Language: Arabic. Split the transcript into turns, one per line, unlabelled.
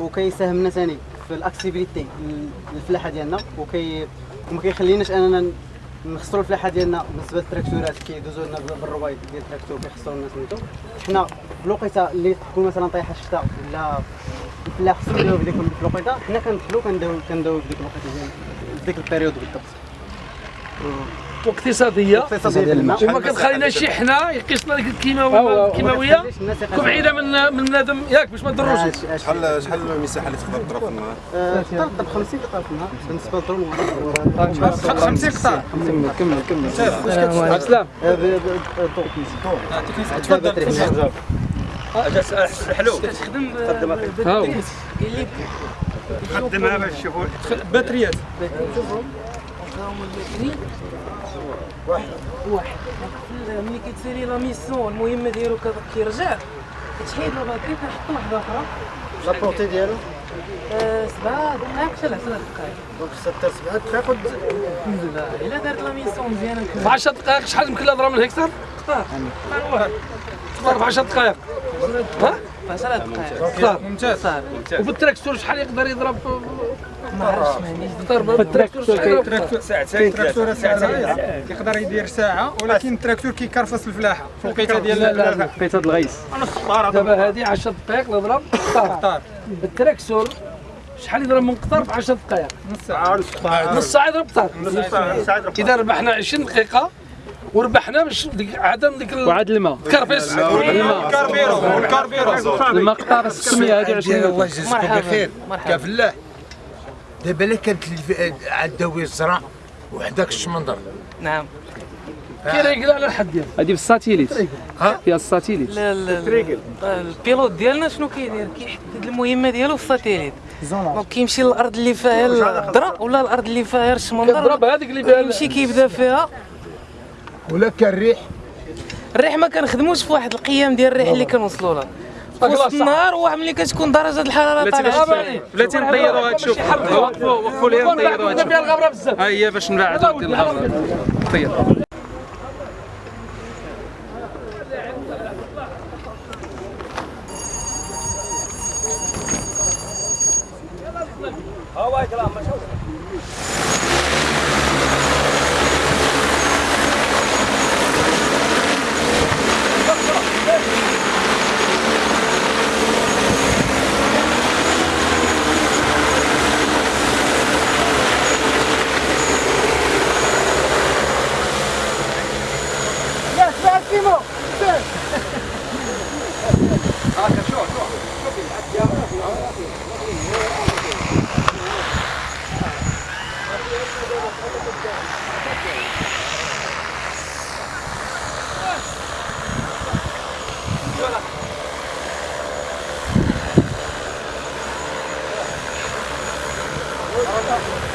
وكيساهم لنا ثاني في ال accessibilité الفلاحة ديالنا وكي وما كيخليناش اننا نخسروا الفلاحة ديالنا بالنسبة للتراكتورات كيدوزوا لنا بالروايد ديال التراكتور كيخسروا الناس سميتو. حنا في الوقيتة اللي تكون مثلا طايحة الشتاء ولا الفلاح خصو يداو في ديك الوقيتة حنا كندخلوا كنداو كنداو في ديك الوقيته ديال ديك ال période بالضبط.
واقتصاديه
اقتصاديه الماء
وما كتخليناش حنا يقيسنا ديك الكيماويه تكون بعيده من من بنادم ياك باش ما تضروش
شحال شحال المساحه اللي تقدر تضرب في النهار؟
تقدر تضرب 50 قطار في النهار بالنسبة للدرون
50 قطار
كمل كمل
عبد السلام
تفضل
حلو
هاو
قدمها باش تشوفوا
باتريات
واحد ملي كتسالي la mission المهمه ديالو كيرجع كتحيد la batterie كنحط واحدة أخرى
la portée
ديالو سبعة دقائق حتى ل 10 دقائق
donc 6 7 دقائق
لا الا دارت la mission مزيانه
في
نكمل
10 دقائق شحال يمكن لها ضرب من الهكتار؟ تضرب في 10 دقائق ها؟
10 دقائق
هكتار
ممتاز
صافي
وبالتراكتور شحال يقدر يضرب
ما عرفتش ما عنديش
ضرب بالتراكتور شحال يضرب؟
تراكتور
ساعتين
تراكتور ساعه يقدر يدير ساعة ولكن التراكتور كيكرفص الفلاحة. في الوقيته ديال
لا
لقيت هاد الغيس
دابا هذه 10 دقائق نضرب قطار. التراكتور شحال يضرب من قطار في 10 دقائق؟
نص ساعة.
نص ساعة. يضرب قطار. إذا ربحنا 20 دقيقة وربحنا باش ديك عدم ديك
وعاد الماء.
الكرفيس
الكاربيرو الكاربيرو
المقطار 600 هذه 20
الله يجزيكم
مرحبا.
بخير كفلاح دابا لا كانت الف- عداوي الزرع وحداك الشمندر.
نعم.
كاين على الحد ديالو.
هذه بال satellite.
ها؟
فيها ال
satellite لا لا ال pilote ديالنا شنو كيدير؟ كيحدد المهمة ديالو في ال satellite. donc كيمشي للأرض اللي فيها الضرا ولا الأرض اللي فيها الشمندر.
كضرب هذيك اللي فيها
يمشي كيبدا فيها.
ولا كان ريح؟
الريح ما كنخدموش في واحد القيام ديال الريح اللي كنوصلوا لها وسط النهار ملي كتكون درجة الحرارة طالعة.
بلاتي نطيروها هذا وقفو وقفوا لي
نطيروها هذا
ها هي باش نبعدو ديال الغبره طير Ela tá...